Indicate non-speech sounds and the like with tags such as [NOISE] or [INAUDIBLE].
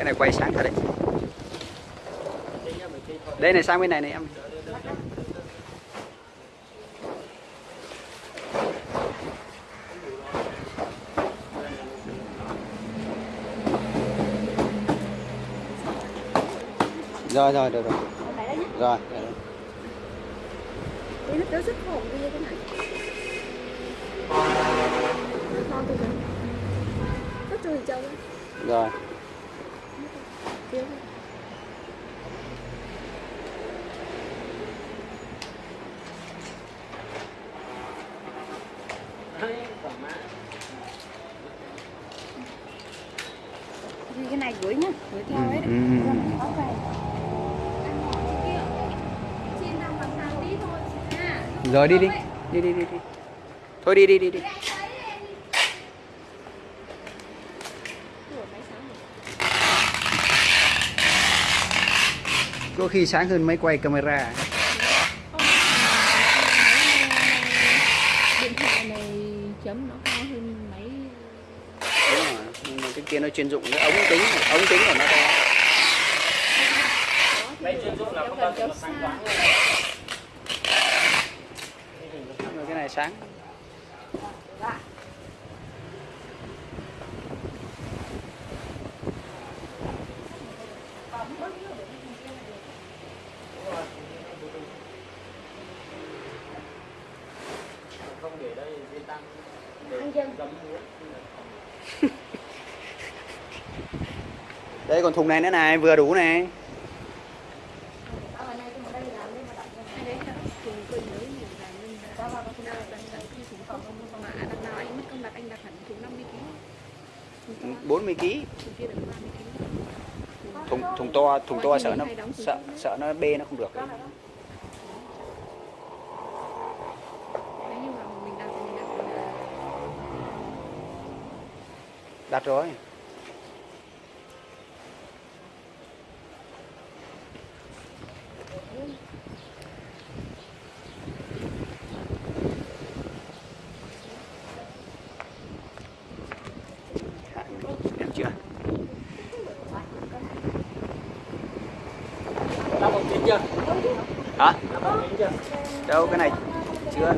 cái này quay sáng thật đấy. Đây này sang bên này này em. Rồi rồi được rồi. Rồi rồi. Rồi Thì cái này gửi nhá, gửi theo ấy. Ừ, ừ, ừ. À, rồi đi đi. Đi đi đi đi thôi đi đi đi đi Rửa máy sáng rồi. Có khi sáng hơn máy quay camera. Điện thoại này chấm nó cao hơn máy. Đúng rồi nhưng mà cái kia nó chuyên dụng cái ống kính ống kính của nó to. Máy chuyên dụng là không cần xa Rồi cái này sáng anh dân đây còn thùng này nữa này vừa đủ này ở đây cái đây làm đây mà đặt cái đấy là cùng quên nhớ nhiều là nên có vào cái nào đặt đặt cái thùng còn không [LAUGHS] đây, còn thùng này nữa này, vừa đủ này. bốn mươi kg thùng thùng to thùng to sợ nó, sợ sợ nó bê nó không được nếu như mà mình đặt thì mình đặt là đặt rồi. Hả? Đâu cái này chưa